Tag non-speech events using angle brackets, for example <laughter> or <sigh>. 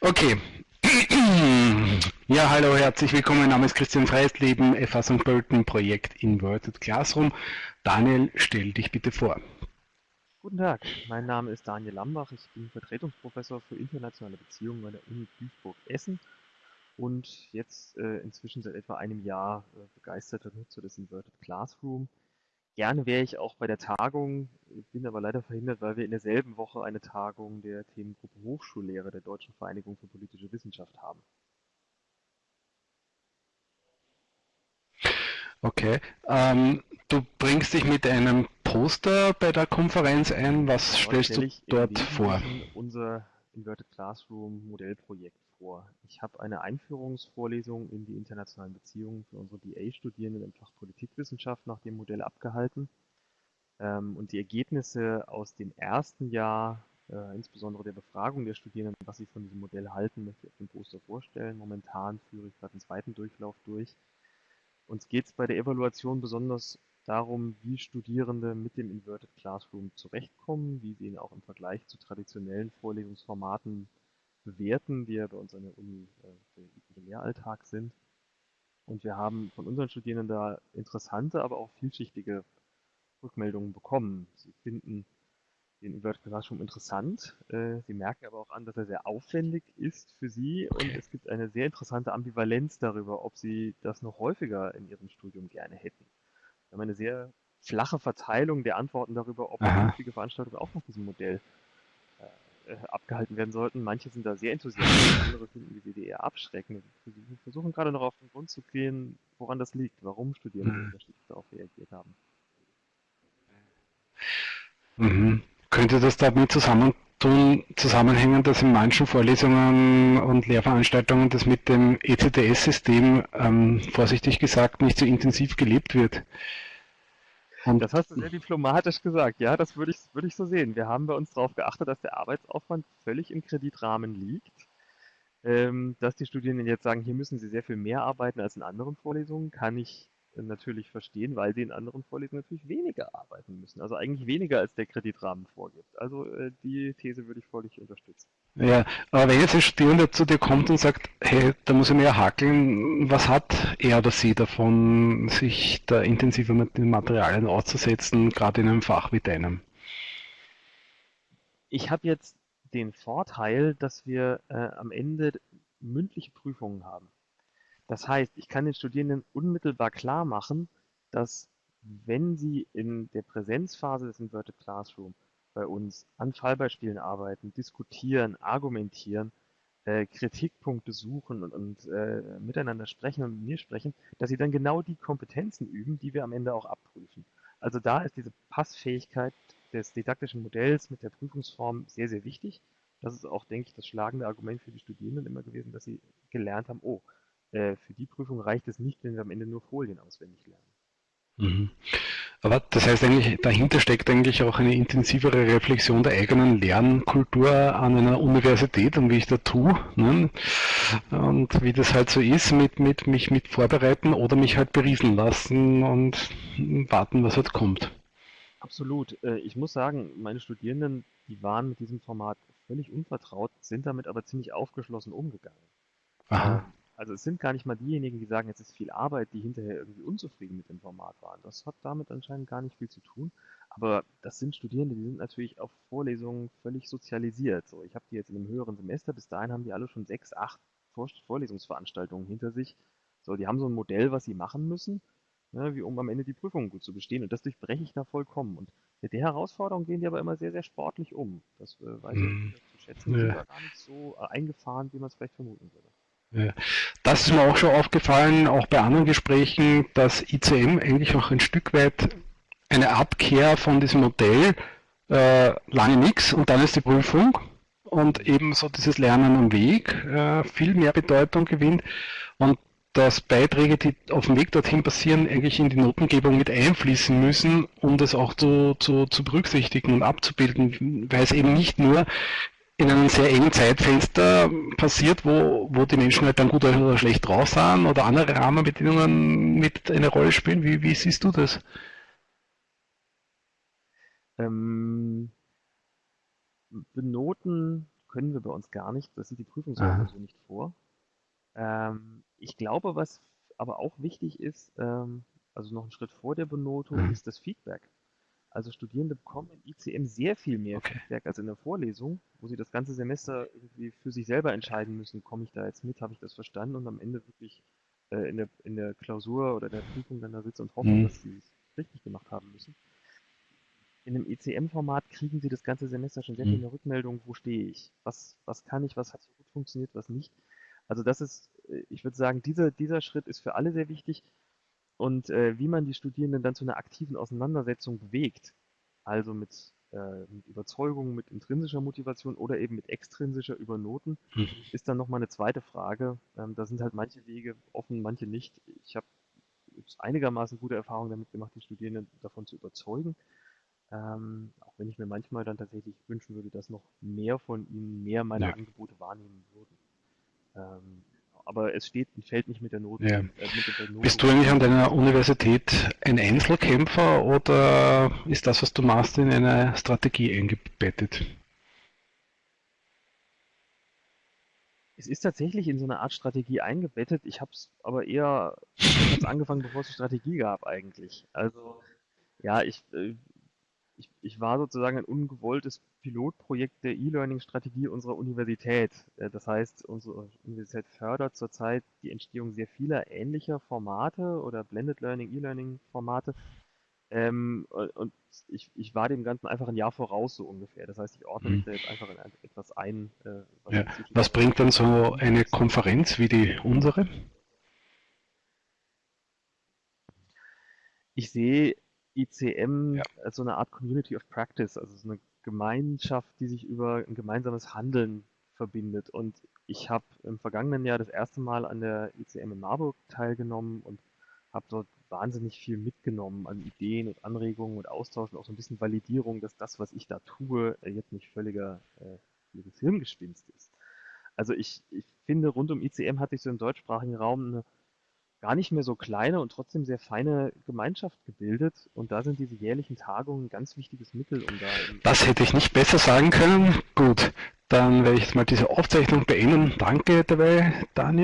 Okay. <clears throat> Ja, hallo, herzlich willkommen. Mein Name ist Christian Freisleben, FA St. Pölten, Projekt Inverted Classroom. Daniel, stell dich bitte vor. Guten Tag, mein Name ist Daniel Lambach. Ich bin Vertretungsprofessor für internationale Beziehungen an der Uni Duisburg-Essen und jetzt äh, inzwischen seit etwa einem Jahr äh, begeisterter Nutzer des Inverted Classroom. Gerne wäre ich auch bei der Tagung, bin aber leider verhindert, weil wir in derselben Woche eine Tagung der Themengruppe Hochschullehre der Deutschen Vereinigung für politische Wissenschaft haben. Okay. Ähm, du bringst dich mit einem Poster bei der Konferenz ein. Was dort stellst du dort vor? Unser Inverted Classroom Modellprojekt vor. Ich habe eine Einführungsvorlesung in die internationalen Beziehungen für unsere BA-Studierenden im Fach Politikwissenschaft nach dem Modell abgehalten. Ähm, und die Ergebnisse aus dem ersten Jahr, äh, insbesondere der Befragung der Studierenden, was sie von diesem Modell halten, möchte ich auf dem Poster vorstellen. Momentan führe ich gerade den zweiten Durchlauf durch. Uns geht es bei der Evaluation besonders darum, wie Studierende mit dem Inverted Classroom zurechtkommen, wie sie ihn auch im Vergleich zu traditionellen Vorlesungsformaten bewerten, die ja bei uns an der Uni äh, für den Lehralltag sind. Und wir haben von unseren Studierenden da interessante, aber auch vielschichtige Rückmeldungen bekommen. Sie finden den Inverted Classroom interessant. Äh, sie merken aber auch an, dass er sehr aufwendig ist für Sie und es gibt eine sehr interessante Ambivalenz darüber, ob Sie das noch häufiger in Ihrem Studium gerne hätten. Wir haben eine sehr flache Verteilung der Antworten darüber, ob künftige Veranstaltungen auch nach diesem Modell äh, abgehalten werden sollten. Manche sind da sehr enthusiastisch, andere finden die eher abschreckend. Wir versuchen gerade noch auf den Grund zu gehen, woran das liegt, warum Studierende mhm. unterschiedlich darauf reagiert haben. Mhm. Könnte das damit zusammentun, zusammenhängen, dass in manchen Vorlesungen und Lehrveranstaltungen das mit dem ECTS-System, ähm, vorsichtig gesagt, nicht so intensiv gelebt wird? Das hast du sehr diplomatisch gesagt. Ja, das würde ich, würde ich so sehen. Wir haben bei uns darauf geachtet, dass der Arbeitsaufwand völlig im Kreditrahmen liegt. Ähm, dass die Studierenden jetzt sagen, hier müssen sie sehr viel mehr arbeiten als in anderen Vorlesungen, kann ich natürlich verstehen, weil sie in anderen Vorlesungen natürlich weniger arbeiten müssen. Also eigentlich weniger als der Kreditrahmen vorgibt. Also äh, die These würde ich völlig unterstützen. Ja, aber wenn jetzt ein Studierender zu dir kommt und sagt, hey, da muss ich mehr hakeln, was hat er oder sie davon, sich da intensiver mit den Materialien auszusetzen, gerade in einem Fach wie deinem? Ich habe jetzt den Vorteil, dass wir äh, am Ende mündliche Prüfungen haben. Das heißt, ich kann den Studierenden unmittelbar klar machen, dass wenn sie in der Präsenzphase des Inverted Classroom bei uns an Fallbeispielen arbeiten, diskutieren, argumentieren, äh, Kritikpunkte suchen und, und äh, miteinander sprechen und mit mir sprechen, dass sie dann genau die Kompetenzen üben, die wir am Ende auch abprüfen. Also da ist diese Passfähigkeit des didaktischen Modells mit der Prüfungsform sehr, sehr wichtig. Das ist auch, denke ich, das schlagende Argument für die Studierenden immer gewesen, dass sie gelernt haben, oh, äh, für die Prüfung reicht es nicht, wenn wir am Ende nur Folien auswendig lernen. Mhm. Aber das heißt eigentlich, dahinter steckt eigentlich auch eine intensivere Reflexion der eigenen Lernkultur an einer Universität und wie ich da tue. Ne? Und wie das halt so ist, mit, mit mich mit vorbereiten oder mich halt berieseln lassen und warten, was halt kommt. Absolut. Äh, ich muss sagen, meine Studierenden, die waren mit diesem Format völlig unvertraut, sind damit aber ziemlich aufgeschlossen umgegangen. Aha. Also es sind gar nicht mal diejenigen, die sagen, es ist viel Arbeit, die hinterher irgendwie unzufrieden mit dem Format waren. Das hat damit anscheinend gar nicht viel zu tun. Aber das sind Studierende, die sind natürlich auf Vorlesungen völlig sozialisiert. So, ich habe die jetzt in einem höheren Semester, bis dahin haben die alle schon sechs, acht Vorlesungsveranstaltungen hinter sich. So, die haben so ein Modell, was sie machen müssen, ne, wie um am Ende die Prüfungen gut zu bestehen. Und das durchbreche ich da vollkommen. Und mit der Herausforderung gehen die aber immer sehr, sehr sportlich um. Das äh, weiß ich zu schätzen. Ja. Die gar nicht so äh, eingefahren, wie man es vielleicht vermuten würde. Das ist mir auch schon aufgefallen, auch bei anderen Gesprächen, dass ICM eigentlich auch ein Stück weit eine Abkehr von diesem Modell, äh, lange nichts und dann ist die Prüfung und ebenso dieses Lernen am Weg äh, viel mehr Bedeutung gewinnt und dass Beiträge, die auf dem Weg dorthin passieren, eigentlich in die Notengebung mit einfließen müssen, um das auch zu, zu, zu berücksichtigen und abzubilden, weil es eben nicht nur in einem sehr engen Zeitfenster passiert, wo, wo die Menschen halt dann gut oder schlecht drauf sind oder andere Rahmenbedingungen mit eine Rolle spielen? Wie, wie siehst du das? Ähm, benoten können wir bei uns gar nicht. Das sieht die Prüfungsordnung so nicht vor. Ähm, ich glaube, was aber auch wichtig ist, ähm, also noch einen Schritt vor der Benotung, mhm. ist das Feedback. Also Studierende bekommen in ICM sehr viel mehr okay. Feedback als in der Vorlesung, wo sie das ganze Semester irgendwie für sich selber entscheiden müssen, komme ich da jetzt mit, habe ich das verstanden und am Ende wirklich äh, in, der, in der Klausur oder der Prüfung dann da sitzen und hoffen, mhm. dass sie es richtig gemacht haben müssen. In einem ECM-Format kriegen sie das ganze Semester schon sehr mhm. viel mehr Rückmeldung, wo stehe ich, was, was kann ich, was hat so gut funktioniert, was nicht. Also das ist, äh, ich würde sagen, dieser, dieser Schritt ist für alle sehr wichtig und äh, wie man die Studierenden dann zu einer aktiven Auseinandersetzung bewegt, also mit, äh, mit Überzeugung, mit intrinsischer Motivation oder eben mit extrinsischer über Noten, mhm. ist dann nochmal eine zweite Frage. Ähm, da sind halt manche Wege offen, manche nicht. Ich habe einigermaßen gute Erfahrungen damit gemacht, die Studierenden davon zu überzeugen. Ähm, auch wenn ich mir manchmal dann tatsächlich wünschen würde, dass noch mehr von ihnen mehr meiner ja. Angebote wahrnehmen würden. Ähm, aber es steht und fällt nicht mit der Note. Ja. Äh, mit der Note. Bist du eigentlich an deiner Universität ein Einzelkämpfer oder ist das, was du machst, in eine Strategie eingebettet? Es ist tatsächlich in so eine Art Strategie eingebettet. Ich habe es aber eher angefangen, bevor es Strategie gab eigentlich. Also ja, ich, äh, ich, ich war sozusagen ein ungewolltes Pilotprojekt der E-Learning-Strategie unserer Universität. Äh, das heißt, unsere Universität fördert zurzeit die Entstehung sehr vieler ähnlicher Formate oder Blended Learning, E-Learning-Formate. Ähm, und ich, ich war dem Ganzen einfach ein Jahr voraus, so ungefähr. Das heißt, ich ordne mich mhm. da jetzt einfach in etwas ein. Äh, was, ja. was bringt dann so eine Konferenz wie die unsere? Ich sehe ICM ja. als so eine Art Community of Practice, also so eine Gemeinschaft, die sich über ein gemeinsames Handeln verbindet. Und ich habe im vergangenen Jahr das erste Mal an der ICM in Marburg teilgenommen und habe dort wahnsinnig viel mitgenommen an Ideen und Anregungen und Austausch und auch so ein bisschen Validierung, dass das, was ich da tue, äh, jetzt nicht völliger, äh, Hirngespinst ist. Also ich, ich finde, rund um ICM hat sich so im deutschsprachigen Raum eine gar nicht mehr so kleine und trotzdem sehr feine Gemeinschaft gebildet. Und da sind diese jährlichen Tagungen ein ganz wichtiges Mittel, um da. Das hätte ich nicht besser sagen können. Gut, dann werde ich jetzt mal diese Aufzeichnung beenden. Danke dabei, Daniel.